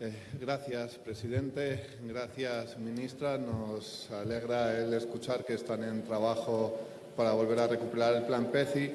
Eh, gracias, presidente. Gracias, ministra. Nos alegra el escuchar que están en trabajo para volver a recuperar el plan PECI.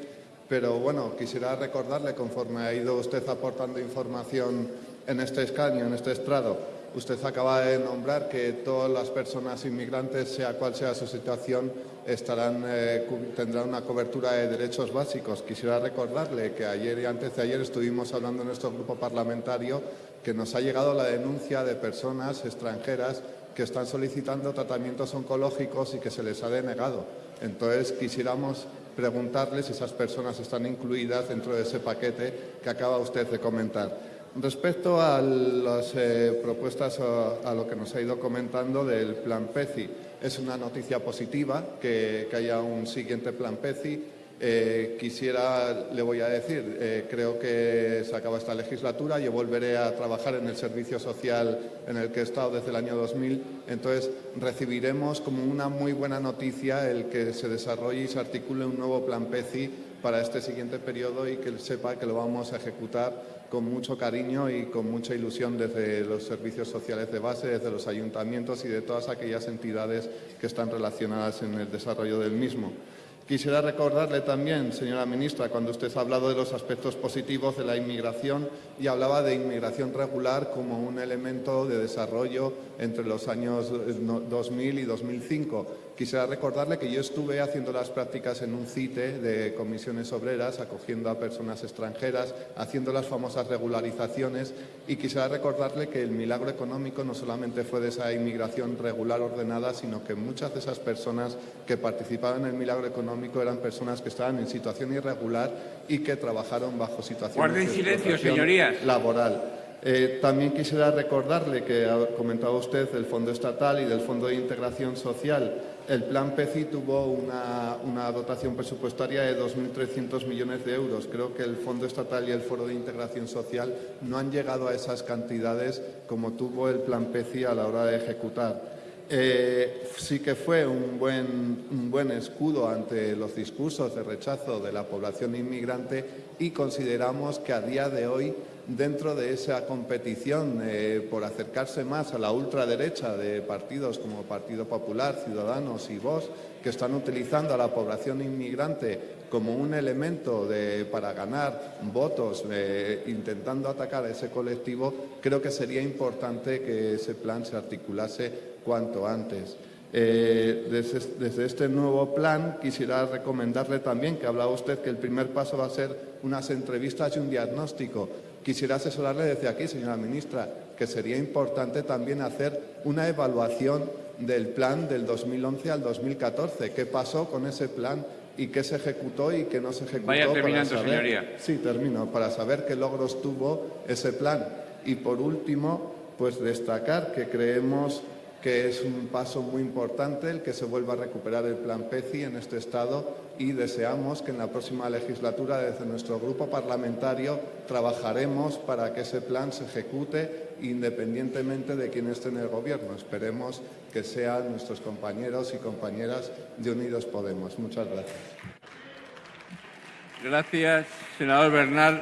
Pero bueno, quisiera recordarle, conforme ha ido usted aportando información en este escaño, en este estrado, usted acaba de nombrar que todas las personas inmigrantes, sea cual sea su situación, estarán, eh, tendrán una cobertura de derechos básicos. Quisiera recordarle que ayer y antes de ayer estuvimos hablando en nuestro grupo parlamentario que nos ha llegado la denuncia de personas extranjeras que están solicitando tratamientos oncológicos y que se les ha denegado. Entonces, quisiéramos preguntarles si esas personas están incluidas dentro de ese paquete que acaba usted de comentar. Respecto a las eh, propuestas, a, lo que nos ha ido comentando del plan PECI, es una noticia positiva que, que haya un siguiente plan PECI eh, quisiera, le voy a decir, eh, creo que se acaba esta legislatura, yo volveré a trabajar en el servicio social en el que he estado desde el año 2000, entonces recibiremos como una muy buena noticia el que se desarrolle y se articule un nuevo plan PECI para este siguiente periodo y que sepa que lo vamos a ejecutar con mucho cariño y con mucha ilusión desde los servicios sociales de base, desde los ayuntamientos y de todas aquellas entidades que están relacionadas en el desarrollo del mismo. Quisiera recordarle también, señora ministra, cuando usted ha hablado de los aspectos positivos de la inmigración y hablaba de inmigración regular como un elemento de desarrollo entre los años 2000 y 2005. Quisiera recordarle que yo estuve haciendo las prácticas en un CITE de comisiones obreras, acogiendo a personas extranjeras, haciendo las famosas regularizaciones y quisiera recordarle que el milagro económico no solamente fue de esa inmigración regular ordenada, sino que muchas de esas personas que participaban en el milagro económico eran personas que estaban en situación irregular y que trabajaron bajo situaciones de silencio, señorías. laboral. Eh, también quisiera recordarle que ha comentado usted del Fondo Estatal y del Fondo de Integración Social. El Plan PECI tuvo una, una dotación presupuestaria de 2.300 millones de euros. Creo que el Fondo Estatal y el Foro de Integración Social no han llegado a esas cantidades como tuvo el Plan PECI a la hora de ejecutar. Eh, sí que fue un buen, un buen escudo ante los discursos de rechazo de la población inmigrante y consideramos que a día de hoy, dentro de esa competición eh, por acercarse más a la ultraderecha de partidos como Partido Popular, Ciudadanos y Vox, que están utilizando a la población inmigrante como un elemento para ganar votos, eh, intentando atacar a ese colectivo, creo que sería importante que ese plan se articulase cuanto antes. Eh, desde, este nuevo plan quisiera recomendarle también que hablaba usted que el primer paso va a ser unas entrevistas y un diagnóstico. Quisiera asesorarle desde aquí, señora ministra, que sería importante también hacer una evaluación del plan del 2011 al 2014. ¿Qué pasó con ese plan y qué se ejecutó y qué no se ejecutó? Vaya terminando, señoría. Sí, termino. Para saber qué logros tuvo ese plan. Y por último, pues destacar que creemos que es un paso muy importante el que se vuelva a recuperar el plan PECI en este Estado y deseamos que en la próxima legislatura desde nuestro grupo parlamentario trabajaremos para que ese plan se ejecute independientemente de quién esté en el Gobierno. Esperemos que sean nuestros compañeros y compañeras de Unidos Podemos. Muchas gracias. Gracias, senador Bernal.